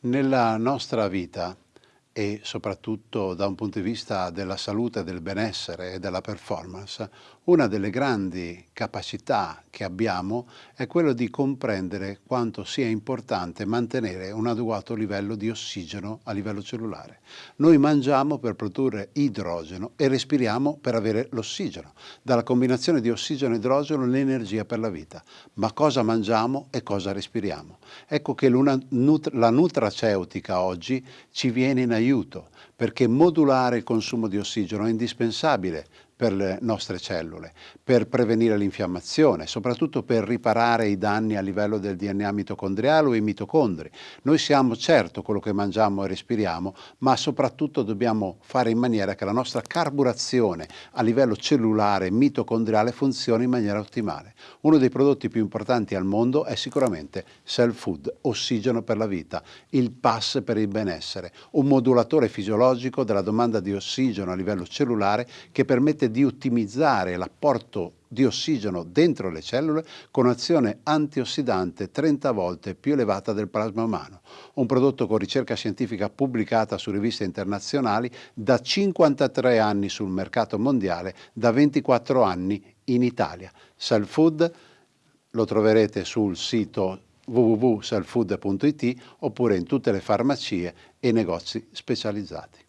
Nella nostra vita e soprattutto da un punto di vista della salute, del benessere e della performance, una delle grandi capacità che abbiamo è quello di comprendere quanto sia importante mantenere un adeguato livello di ossigeno a livello cellulare. Noi mangiamo per produrre idrogeno e respiriamo per avere l'ossigeno. Dalla combinazione di ossigeno e idrogeno l'energia per la vita. Ma cosa mangiamo e cosa respiriamo? Ecco che la nutraceutica oggi ci viene in aiuto perché modulare il consumo di ossigeno è indispensabile per le nostre cellule, per prevenire l'infiammazione, soprattutto per riparare i danni a livello del DNA mitocondriale o i mitocondri. Noi siamo certo quello che mangiamo e respiriamo, ma soprattutto dobbiamo fare in maniera che la nostra carburazione a livello cellulare e mitocondriale funzioni in maniera ottimale. Uno dei prodotti più importanti al mondo è sicuramente Cell Food, ossigeno per la vita, il pass per il benessere, un modulatore fisiologico della domanda di ossigeno a livello cellulare che permette di ottimizzare l'apporto di ossigeno dentro le cellule con azione antiossidante 30 volte più elevata del plasma umano. Un prodotto con ricerca scientifica pubblicata su riviste internazionali da 53 anni sul mercato mondiale, da 24 anni in Italia. Cell Food lo troverete sul sito www.cellfood.it oppure in tutte le farmacie e negozi specializzati.